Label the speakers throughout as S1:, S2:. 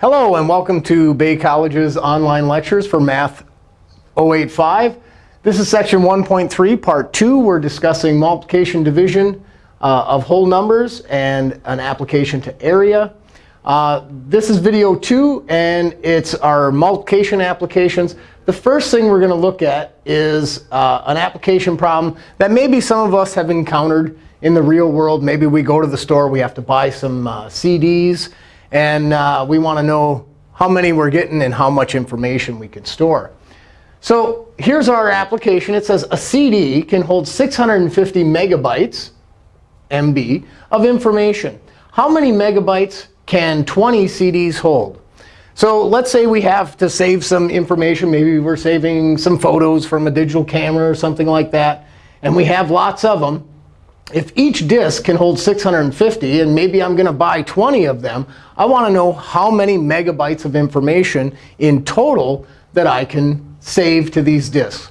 S1: Hello, and welcome to Bay College's online lectures for Math 085. This is section 1.3, part 2. We're discussing multiplication division uh, of whole numbers and an application to area. Uh, this is video 2, and it's our multiplication applications. The first thing we're going to look at is uh, an application problem that maybe some of us have encountered in the real world. Maybe we go to the store, we have to buy some uh, CDs. And uh, we want to know how many we're getting and how much information we can store. So here's our application. It says a CD can hold 650 megabytes, MB, of information. How many megabytes can 20 CDs hold? So let's say we have to save some information. Maybe we're saving some photos from a digital camera or something like that. And we have lots of them if each disk can hold 650, and maybe I'm going to buy 20 of them, I want to know how many megabytes of information in total that I can save to these disks.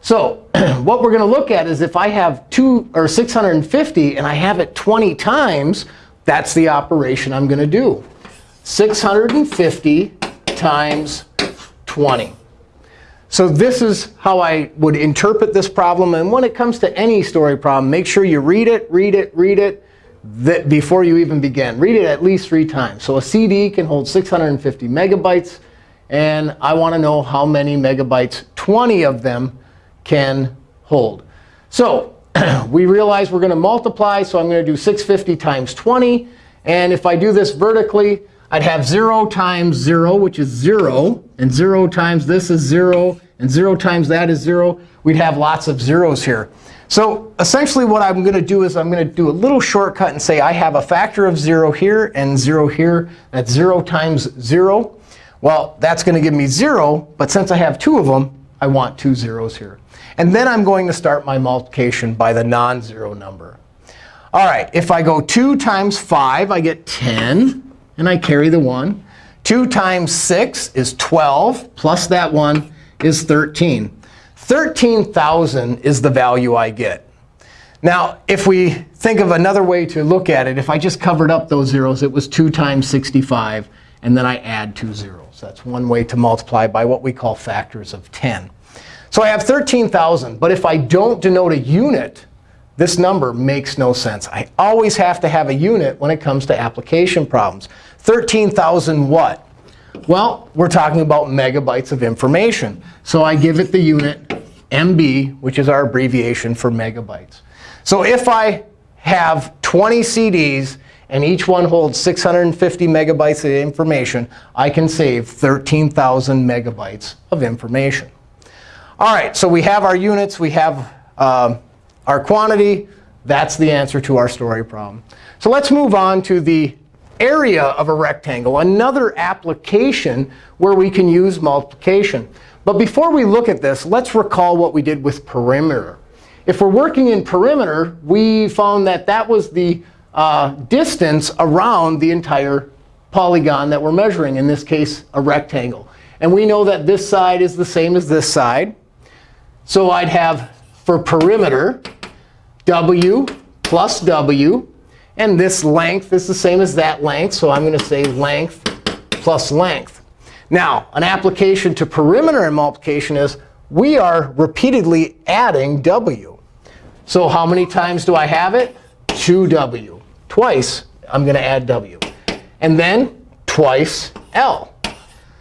S1: So what we're going to look at is if I have two or 650 and I have it 20 times, that's the operation I'm going to do. 650 times 20. So this is how I would interpret this problem. And when it comes to any story problem, make sure you read it, read it, read it before you even begin. Read it at least three times. So a CD can hold 650 megabytes. And I want to know how many megabytes 20 of them can hold. So we realize we're going to multiply. So I'm going to do 650 times 20. And if I do this vertically, I'd have 0 times 0, which is 0. And 0 times this is 0. And 0 times that is 0. We'd have lots of zeros here. So essentially what I'm going to do is I'm going to do a little shortcut and say I have a factor of 0 here and 0 here. That's 0 times 0. Well, that's going to give me 0. But since I have two of them, I want two zeros here. And then I'm going to start my multiplication by the non-zero number. All right, if I go 2 times 5, I get 10 and I carry the 1. 2 times 6 is 12, plus that 1 is 13. 13,000 is the value I get. Now, if we think of another way to look at it, if I just covered up those zeros, it was 2 times 65. And then I add two zeros. That's one way to multiply by what we call factors of 10. So I have 13,000. But if I don't denote a unit, this number makes no sense. I always have to have a unit when it comes to application problems. 13,000 what? Well, we're talking about megabytes of information. So I give it the unit MB, which is our abbreviation for megabytes. So if I have 20 CDs and each one holds 650 megabytes of information, I can save 13,000 megabytes of information. All right, so we have our units. We have uh, our quantity. That's the answer to our story problem. So let's move on to the area of a rectangle, another application where we can use multiplication. But before we look at this, let's recall what we did with perimeter. If we're working in perimeter, we found that that was the uh, distance around the entire polygon that we're measuring, in this case, a rectangle. And we know that this side is the same as this side. So I'd have, for perimeter, w plus w. And this length is the same as that length. So I'm going to say length plus length. Now, an application to perimeter and multiplication is we are repeatedly adding w. So how many times do I have it? 2w. Twice, I'm going to add w. And then twice l.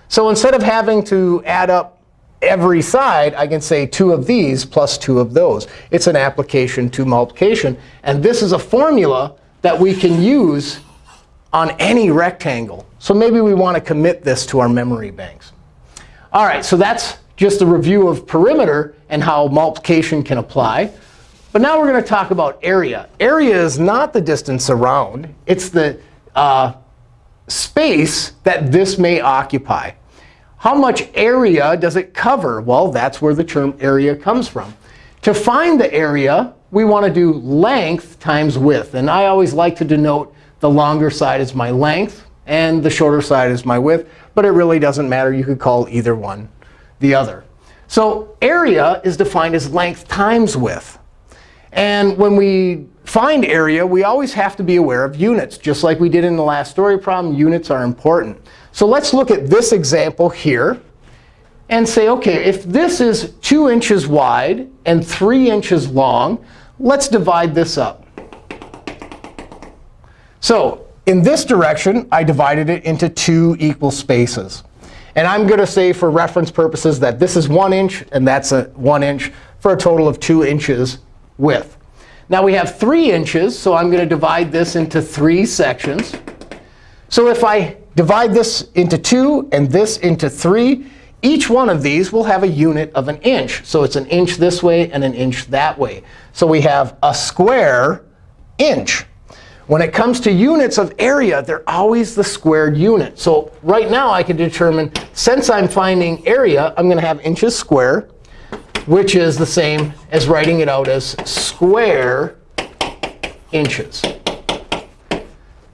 S1: So instead of having to add up every side, I can say two of these plus two of those. It's an application to multiplication. And this is a formula that we can use on any rectangle. So maybe we want to commit this to our memory banks. All right, so that's just a review of perimeter and how multiplication can apply. But now we're going to talk about area. Area is not the distance around. It's the uh, space that this may occupy. How much area does it cover? Well, that's where the term area comes from. To find the area, we want to do length times width. And I always like to denote the longer side as my length and the shorter side is my width. But it really doesn't matter. You could call either one the other. So area is defined as length times width. And when we find area, we always have to be aware of units. Just like we did in the last story problem, units are important. So let's look at this example here and say, OK, if this is 2 inches wide and 3 inches long, let's divide this up. So in this direction, I divided it into two equal spaces. And I'm going to say, for reference purposes, that this is 1 inch and that's a 1 inch for a total of 2 inches width. Now we have 3 inches, so I'm going to divide this into three sections. So if I divide this into 2 and this into 3, each one of these will have a unit of an inch. So it's an inch this way and an inch that way. So we have a square inch. When it comes to units of area, they're always the squared unit. So right now, I can determine, since I'm finding area, I'm going to have inches square, which is the same as writing it out as square inches.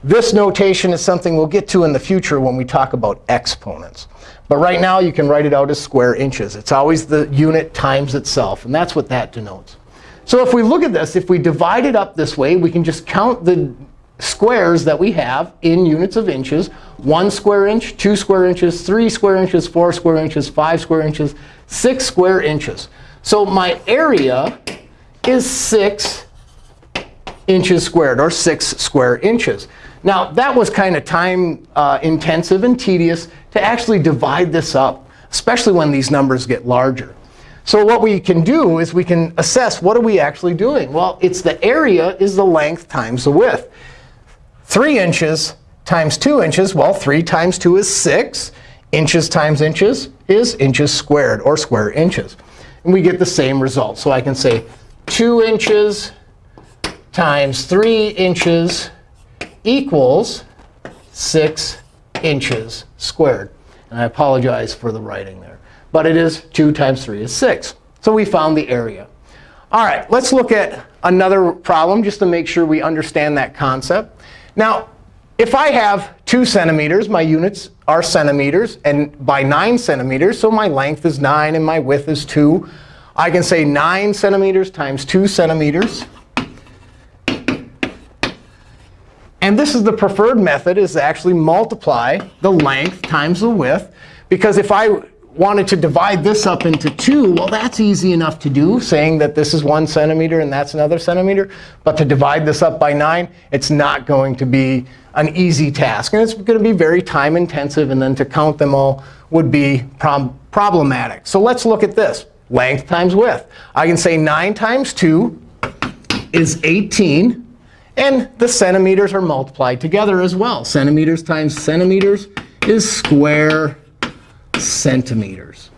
S1: This notation is something we'll get to in the future when we talk about exponents. But right now, you can write it out as square inches. It's always the unit times itself. And that's what that denotes. So if we look at this, if we divide it up this way, we can just count the squares that we have in units of inches. 1 square inch, 2 square inches, 3 square inches, 4 square inches, 5 square inches, 6 square inches. So my area is 6 inches squared, or 6 square inches. Now, that was kind of time uh, intensive and tedious to actually divide this up, especially when these numbers get larger. So what we can do is we can assess what are we actually doing. Well, it's the area is the length times the width. 3 inches times 2 inches, well, 3 times 2 is 6. Inches times inches is inches squared, or square inches. And we get the same result. So I can say 2 inches times 3 inches equals 6 inches squared. And I apologize for the writing there. But it is 2 times 3 is 6. So we found the area. All right, let's look at another problem just to make sure we understand that concept. Now, if I have 2 centimeters, my units are centimeters, and by 9 centimeters, so my length is 9 and my width is 2, I can say 9 centimeters times 2 centimeters. And this is the preferred method, is to actually multiply the length times the width. Because if I wanted to divide this up into two, well, that's easy enough to do, saying that this is one centimeter and that's another centimeter. But to divide this up by 9, it's not going to be an easy task. And it's going to be very time intensive. And then to count them all would be prob problematic. So let's look at this. Length times width. I can say 9 times 2 is 18. And the centimeters are multiplied together as well. Centimeters times centimeters is square centimeters.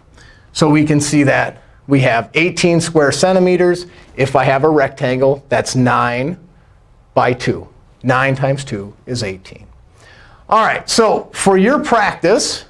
S1: So we can see that we have 18 square centimeters. If I have a rectangle, that's 9 by 2. 9 times 2 is 18. All right, so for your practice,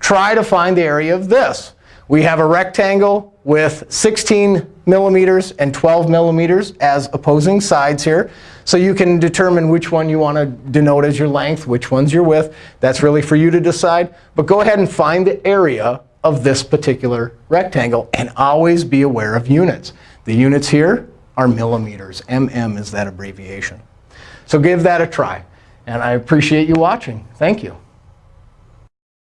S1: try to find the area of this. We have a rectangle with 16 millimeters and 12 millimeters as opposing sides here. So you can determine which one you want to denote as your length, which one's your width. That's really for you to decide. But go ahead and find the area of this particular rectangle. And always be aware of units. The units here are millimeters. MM is that abbreviation. So give that a try. And I appreciate you watching. Thank you.